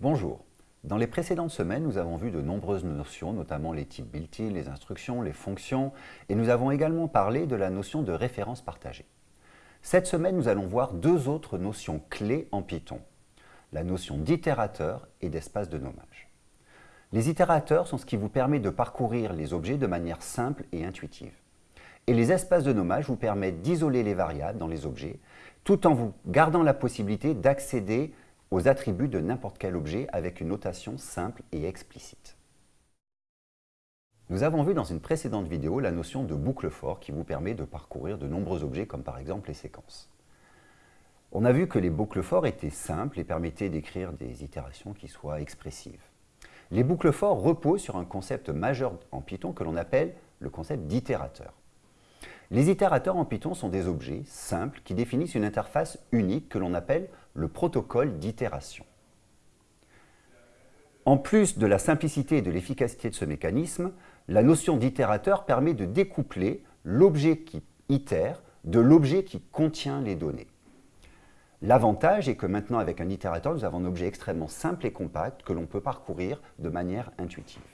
Bonjour. Dans les précédentes semaines, nous avons vu de nombreuses notions, notamment les types built-in, les instructions, les fonctions, et nous avons également parlé de la notion de référence partagée. Cette semaine, nous allons voir deux autres notions clés en Python, la notion d'itérateur et d'espace de nommage. Les itérateurs sont ce qui vous permet de parcourir les objets de manière simple et intuitive. Et les espaces de nommage vous permettent d'isoler les variables dans les objets, tout en vous gardant la possibilité d'accéder aux attributs de n'importe quel objet avec une notation simple et explicite. Nous avons vu dans une précédente vidéo la notion de boucle for qui vous permet de parcourir de nombreux objets comme par exemple les séquences. On a vu que les boucles for étaient simples et permettaient d'écrire des itérations qui soient expressives. Les boucles for reposent sur un concept majeur en Python que l'on appelle le concept d'itérateur. Les itérateurs en Python sont des objets simples qui définissent une interface unique que l'on appelle le protocole d'itération. En plus de la simplicité et de l'efficacité de ce mécanisme, la notion d'itérateur permet de découpler l'objet qui itère de l'objet qui contient les données. L'avantage est que maintenant, avec un itérateur, nous avons un objet extrêmement simple et compact que l'on peut parcourir de manière intuitive.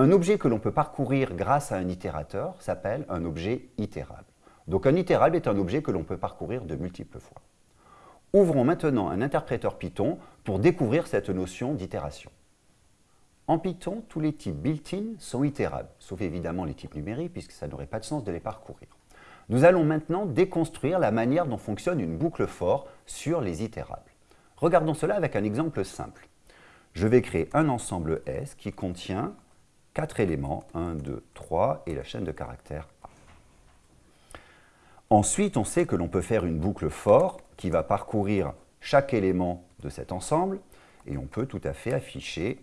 Un objet que l'on peut parcourir grâce à un itérateur s'appelle un objet itérable. Donc un itérable est un objet que l'on peut parcourir de multiples fois. Ouvrons maintenant un interpréteur Python pour découvrir cette notion d'itération. En Python, tous les types built-in sont itérables, sauf évidemment les types numériques, puisque ça n'aurait pas de sens de les parcourir. Nous allons maintenant déconstruire la manière dont fonctionne une boucle for sur les itérables. Regardons cela avec un exemple simple. Je vais créer un ensemble S qui contient quatre éléments, 1, 2, 3, et la chaîne de caractères A. Ensuite, on sait que l'on peut faire une boucle for qui va parcourir chaque élément de cet ensemble, et on peut tout à fait afficher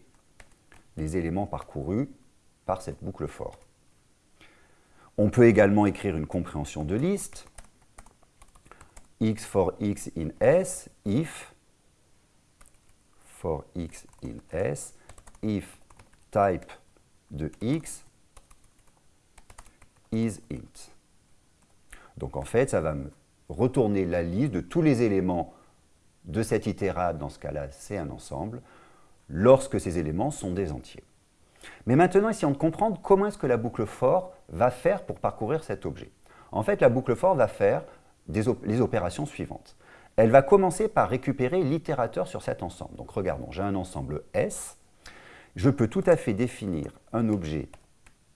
les éléments parcourus par cette boucle for. On peut également écrire une compréhension de liste, x for x in S, if for x in S, if type de x is int. Donc en fait, ça va me retourner la liste de tous les éléments de cette itérable, dans ce cas-là, c'est un ensemble, lorsque ces éléments sont des entiers. Mais maintenant, essayons de comprendre comment est-ce que la boucle for va faire pour parcourir cet objet. En fait, la boucle for va faire les opérations suivantes. Elle va commencer par récupérer l'itérateur sur cet ensemble. Donc regardons, j'ai un ensemble S, je peux tout à fait définir un objet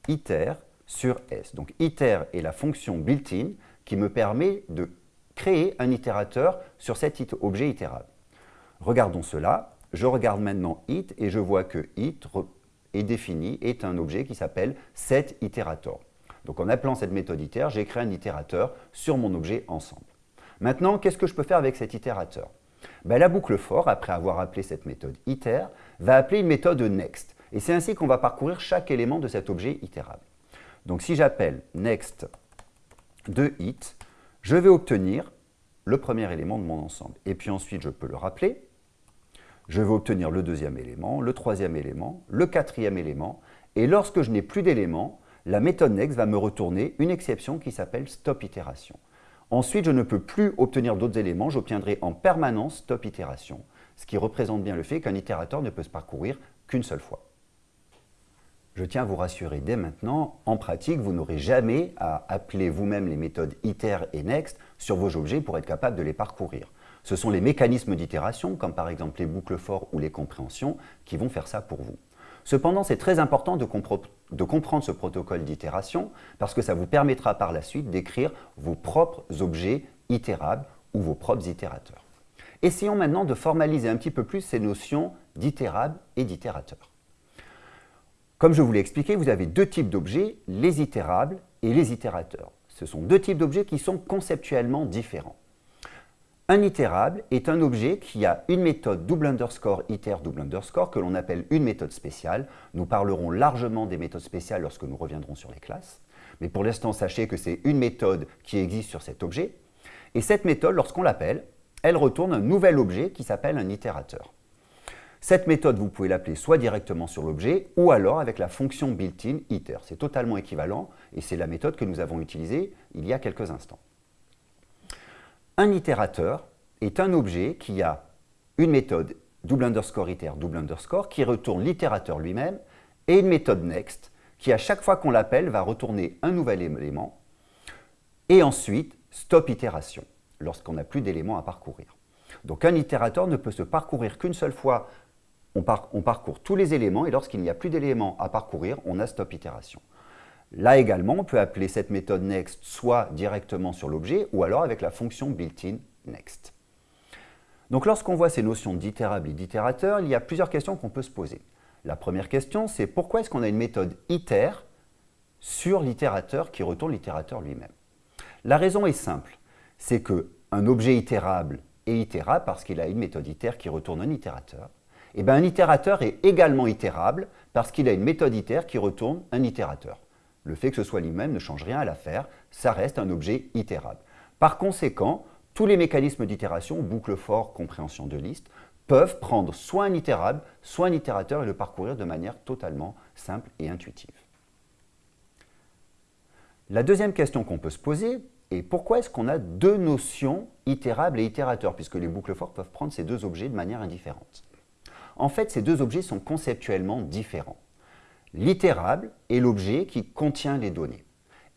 iter sur S. Donc iter est la fonction built-in qui me permet de créer un itérateur sur cet objet itérable. Regardons cela. Je regarde maintenant it et je vois que it est défini, est un objet qui s'appelle setIterator. Donc en appelant cette méthode iter, j'ai créé un itérateur sur mon objet ensemble. Maintenant, qu'est-ce que je peux faire avec cet itérateur? Ben, la boucle for, après avoir appelé cette méthode iter, va appeler une méthode next. Et c'est ainsi qu'on va parcourir chaque élément de cet objet itérable. Donc si j'appelle next de it, je vais obtenir le premier élément de mon ensemble. Et puis ensuite, je peux le rappeler. Je vais obtenir le deuxième élément, le troisième élément, le quatrième élément. Et lorsque je n'ai plus d'éléments, la méthode next va me retourner une exception qui s'appelle stop itération. Ensuite, je ne peux plus obtenir d'autres éléments, j'obtiendrai en permanence stop itération, ce qui représente bien le fait qu'un itérateur ne peut se parcourir qu'une seule fois. Je tiens à vous rassurer dès maintenant, en pratique, vous n'aurez jamais à appeler vous-même les méthodes iter et next sur vos objets pour être capable de les parcourir. Ce sont les mécanismes d'itération, comme par exemple les boucles for ou les compréhensions, qui vont faire ça pour vous. Cependant, c'est très important de, comprendre ce protocole d'itération parce que ça vous permettra par la suite d'écrire vos propres objets itérables ou vos propres itérateurs. Essayons maintenant de formaliser un petit peu plus ces notions d'itérable et d'itérateur. Comme je vous l'ai expliqué, vous avez deux types d'objets, les itérables et les itérateurs. Ce sont deux types d'objets qui sont conceptuellement différents. Un itérable est un objet qui a une méthode double underscore iter double underscore que l'on appelle une méthode spéciale. Nous parlerons largement des méthodes spéciales lorsque nous reviendrons sur les classes. Mais pour l'instant, sachez que c'est une méthode qui existe sur cet objet. Et cette méthode, lorsqu'on l'appelle, elle retourne un nouvel objet qui s'appelle un itérateur. Cette méthode, vous pouvez l'appeler soit directement sur l'objet ou alors avec la fonction built-in iter. C'est totalement équivalent et c'est la méthode que nous avons utilisée il y a quelques instants. Un itérateur est un objet qui a une méthode double underscore iter, double underscore, qui retourne l'itérateur lui-même, et une méthode next, qui à chaque fois qu'on l'appelle va retourner un nouvel élément, et ensuite stop itération, lorsqu'on n'a plus d'éléments à parcourir. Donc un itérateur ne peut se parcourir qu'une seule fois, on, on, parcourt tous les éléments, et lorsqu'il n'y a plus d'éléments à parcourir, on a stop itération. Là également, on peut appeler cette méthode next soit directement sur l'objet, ou alors avec la fonction built-in next. Donc lorsqu'on voit ces notions d'itérable et d'itérateur, il y a plusieurs questions qu'on peut se poser. La première question, c'est pourquoi est-ce qu'on a une méthode iter sur l'itérateur qui retourne l'itérateur lui-même? La raison est simple, c'est qu'un objet itérable est itérable parce qu'il a une méthode iter qui retourne un itérateur. Et eh bien un itérateur est également itérable parce qu'il a une méthode iter qui retourne un itérateur. Le fait que ce soit lui-même ne change rien à l'affaire, ça reste un objet itérable. Par conséquent, tous les mécanismes d'itération, boucle for, compréhension de liste, peuvent prendre soit un itérable, soit un itérateur et le parcourir de manière totalement simple et intuitive. La deuxième question qu'on peut se poser est pourquoi est-ce qu'on a deux notions itérable et itérateur, puisque les boucles for peuvent prendre ces deux objets de manière indifférente? En fait, ces deux objets sont conceptuellement différents. L'itérable est l'objet qui contient les données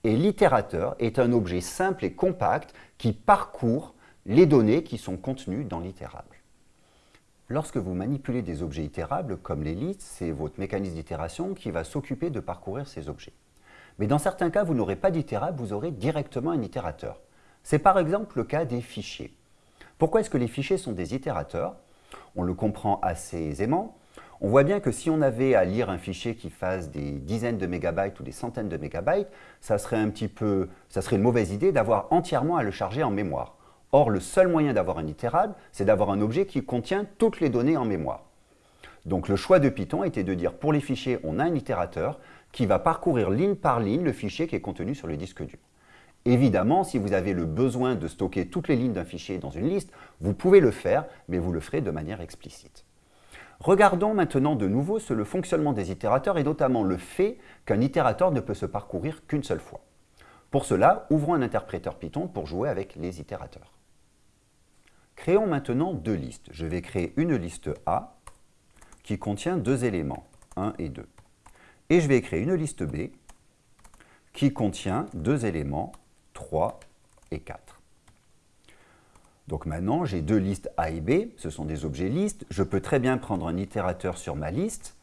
et l'itérateur est un objet simple et compact qui parcourt les données qui sont contenues dans l'itérable. Lorsque vous manipulez des objets itérables, comme les listes, c'est votre mécanisme d'itération qui va s'occuper de parcourir ces objets. Mais dans certains cas, vous n'aurez pas d'itérable, vous aurez directement un itérateur. C'est par exemple le cas des fichiers. Pourquoi est-ce que les fichiers sont des itérateurs? On le comprend assez aisément. On voit bien que si on avait à lire un fichier qui fasse des dizaines de mégabytes ou des centaines de mégabytes, ça serait un petit peu, ça serait une mauvaise idée d'avoir entièrement à le charger en mémoire. Or, le seul moyen d'avoir un itérable, c'est d'avoir un objet qui contient toutes les données en mémoire. Donc le choix de Python était de dire pour les fichiers, on a un itérateur qui va parcourir ligne par ligne le fichier qui est contenu sur le disque dur. Évidemment, si vous avez le besoin de stocker toutes les lignes d'un fichier dans une liste, vous pouvez le faire, mais vous le ferez de manière explicite. Regardons maintenant de nouveau sur le fonctionnement des itérateurs et notamment le fait qu'un itérateur ne peut se parcourir qu'une seule fois. Pour cela, ouvrons un interpréteur Python pour jouer avec les itérateurs. Créons maintenant deux listes. Je vais créer une liste A qui contient deux éléments, 1 et 2. Et je vais créer une liste B qui contient deux éléments, 3 et 4. Donc maintenant, j'ai deux listes A et B, ce sont des objets listes. Je peux très bien prendre un itérateur sur ma liste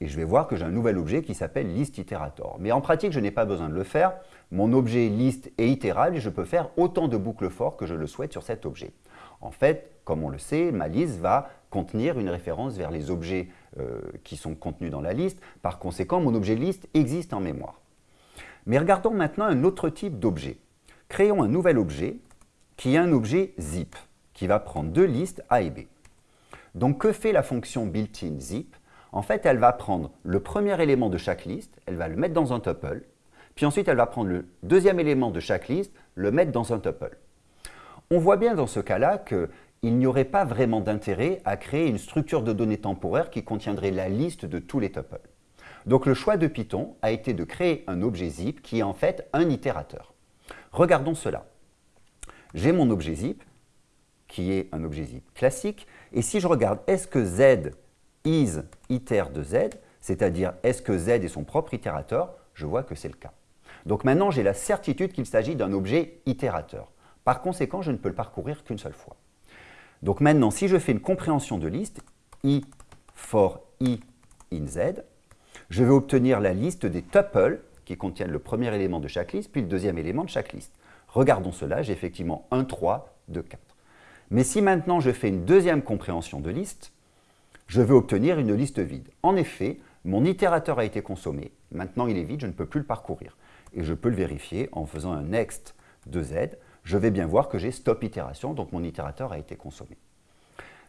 et je vais voir que j'ai un nouvel objet qui s'appelle liste itérator. Mais en pratique, je n'ai pas besoin de le faire. Mon objet liste est itérable et je peux faire autant de boucles for que je le souhaite sur cet objet. En fait, comme on le sait, ma liste va contenir une référence vers les objets euh, qui sont contenus dans la liste. Par conséquent, mon objet liste existe en mémoire. Mais regardons maintenant un autre type d'objet. Créons un nouvel objet qui est un objet zip, qui va prendre deux listes A et B. Donc que fait la fonction built-in zip? En fait, elle va prendre le premier élément de chaque liste, elle va le mettre dans un tuple, puis ensuite elle va prendre le deuxième élément de chaque liste, le mettre dans un tuple. On voit bien dans ce cas-là qu'il n'y aurait pas vraiment d'intérêt à créer une structure de données temporaire qui contiendrait la liste de tous les tuples. Donc le choix de Python a été de créer un objet zip qui est en fait un itérateur. Regardons cela j'ai mon objet zip, qui est un objet zip classique, et si je regarde est-ce que z is iter de z, c'est-à-dire est-ce que z est son propre itérateur, je vois que c'est le cas. Donc maintenant, j'ai la certitude qu'il s'agit d'un objet itérateur. Par conséquent, je ne peux le parcourir qu'une seule fois. Donc maintenant, si je fais une compréhension de liste, i for i in z, je vais obtenir la liste des tuples qui contiennent le premier élément de chaque liste, puis le deuxième élément de chaque liste. Regardons cela, j'ai effectivement 1, 3, 2, 4. Mais si maintenant je fais une deuxième compréhension de liste, je vais obtenir une liste vide. En effet, mon itérateur a été consommé, maintenant il est vide, je ne peux plus le parcourir. Et je peux le vérifier en faisant un next de z, je vais bien voir que j'ai stop itération, donc mon itérateur a été consommé.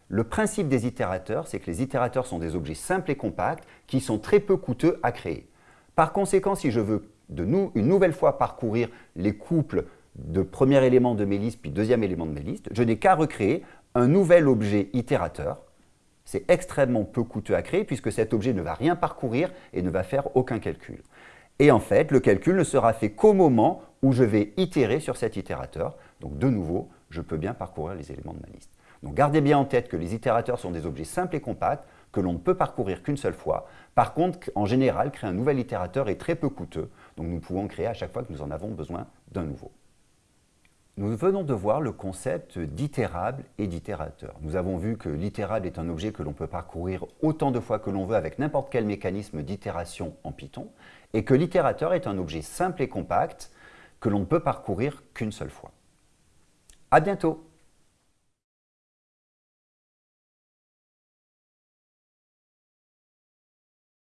Le principe des itérateurs, c'est que les itérateurs sont des objets simples et compacts qui sont très peu coûteux à créer. Par conséquent, si je veux de nous, une nouvelle fois parcourir les couples de premier élément de mes listes, puis deuxième élément de mes listes, je n'ai qu'à recréer un nouvel objet itérateur. C'est extrêmement peu coûteux à créer puisque cet objet ne va rien parcourir et ne va faire aucun calcul. Et en fait, le calcul ne sera fait qu'au moment où je vais itérer sur cet itérateur. Donc de nouveau, je peux bien parcourir les éléments de ma liste. Donc gardez bien en tête que les itérateurs sont des objets simples et compacts que l'on ne peut parcourir qu'une seule fois. Par contre, en général, créer un nouvel itérateur est très peu coûteux, donc nous pouvons créer à chaque fois que nous en avons besoin d'un nouveau. Nous venons de voir le concept d'itérable et d'itérateur. Nous avons vu que l'itérable est un objet que l'on peut parcourir autant de fois que l'on veut avec n'importe quel mécanisme d'itération en Python, et que l'itérateur est un objet simple et compact que l'on ne peut parcourir qu'une seule fois. À bientôt